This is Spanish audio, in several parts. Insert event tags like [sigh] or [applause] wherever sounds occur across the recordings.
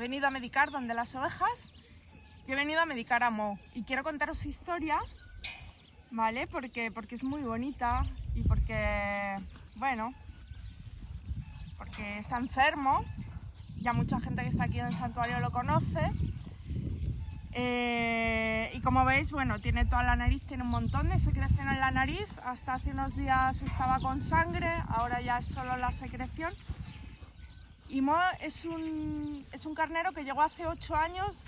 venido a medicar donde las ovejas y he venido a medicar a Mo. Y quiero contaros su historia, ¿vale? Porque, porque es muy bonita y porque, bueno, porque está enfermo. Ya mucha gente que está aquí en el santuario lo conoce. Eh, y como veis, bueno, tiene toda la nariz, tiene un montón de secreción en la nariz. Hasta hace unos días estaba con sangre, ahora ya es solo la secreción. Y Mo es un, es un carnero que llegó hace 8 años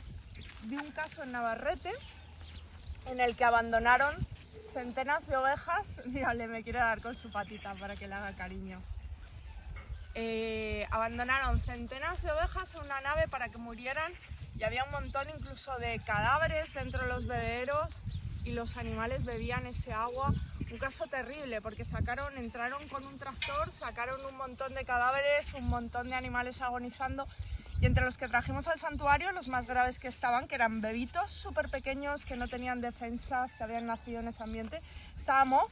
de un caso en Navarrete en el que abandonaron centenas de ovejas. [laughs] Mírale, me quiere dar con su patita para que le haga cariño. Eh, abandonaron centenas de ovejas en una nave para que murieran y había un montón incluso de cadáveres dentro de los bebederos y los animales bebían ese agua un caso terrible porque sacaron, entraron con un tractor, sacaron un montón de cadáveres, un montón de animales agonizando y entre los que trajimos al santuario, los más graves que estaban, que eran bebitos súper pequeños, que no tenían defensas, que habían nacido en ese ambiente, estábamos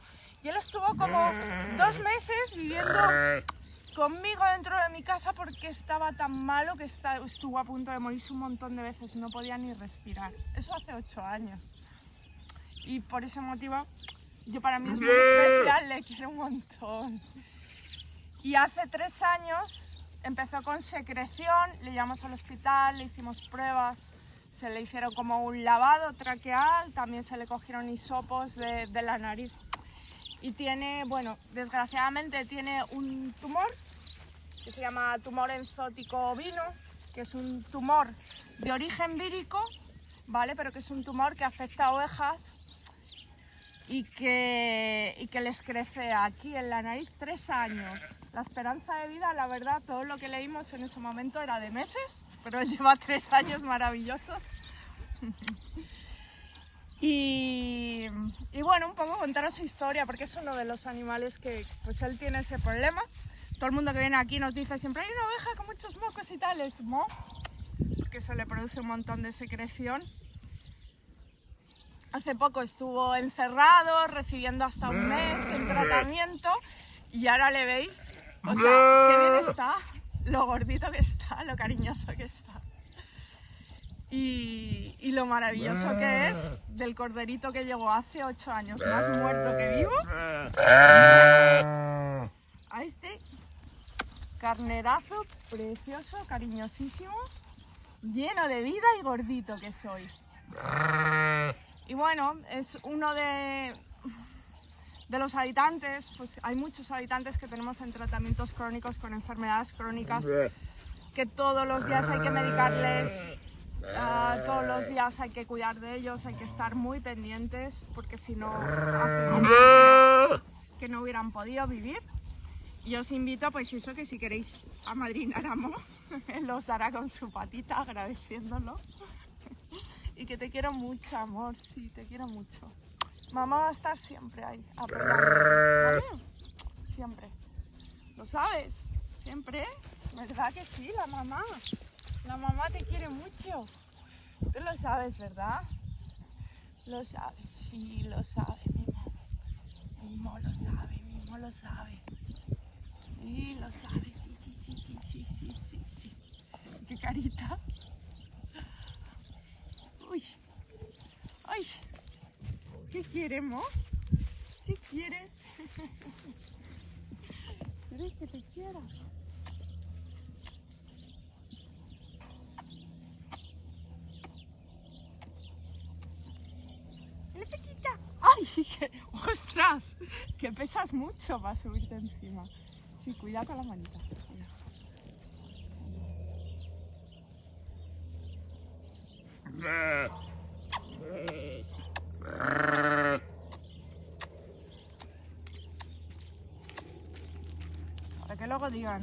y él estuvo como dos meses viviendo conmigo dentro de mi casa porque estaba tan malo que estuvo a punto de morirse un montón de veces, no podía ni respirar. Eso hace ocho años. Y por ese motivo yo para mí es muy especial, le quiero un montón. Y hace tres años empezó con secreción, le llevamos al hospital, le hicimos pruebas, se le hicieron como un lavado traqueal, también se le cogieron hisopos de, de la nariz. Y tiene, bueno, desgraciadamente tiene un tumor que se llama tumor enzótico ovino, que es un tumor de origen vírico, ¿vale? Pero que es un tumor que afecta a ovejas y que, y que les crece aquí en la nariz tres años. La esperanza de vida, la verdad, todo lo que leímos en ese momento era de meses, pero él [laughs] lleva tres años maravillosos. [laughs] y, y, bueno, un poco contaros su historia, porque es uno de los animales que pues él tiene ese problema. Todo el mundo que viene aquí nos dice siempre, hay una oveja con muchos mocos y tal, es mo, porque eso le produce un montón de secreción Hace poco estuvo encerrado, recibiendo hasta un mes en tratamiento y ahora le veis, o sea, qué bien está, lo gordito que está, lo cariñoso que está. Y, y, lo maravilloso que es del corderito que llegó hace ocho años, más muerto que vivo, a este carnerazo precioso, cariñosísimo, lleno de vida y gordito que soy. Bueno, es uno de, de los habitantes, pues hay muchos habitantes que tenemos en tratamientos crónicos con enfermedades crónicas que todos los días hay que medicarles, uh, todos los días hay que cuidar de ellos, hay que estar muy pendientes porque si no, que no hubieran podido vivir. Y os invito, pues eso, que si queréis a Mo, [laughs] él os dará con su patita agradeciéndolo y que te quiero mucho, amor, sí, te quiero mucho. Mamá va a estar siempre ahí, ¿vale? Siempre. ¿Lo sabes? Siempre, ¿verdad que sí? La mamá. La mamá te quiere mucho. Tú lo sabes, ¿verdad? Lo sabes, sí, lo sabe, Mimo. Mimo lo sabe, Mimo lo sabe. ¿Qué queremos? ¿Qué quieres? [laughs] ¿Quieres que te quiera? pequita! ¡Ay! [laughs] ¡Ostras! Que pesas mucho para subirte encima. Sí, cuidado con la manita. Para que luego digan,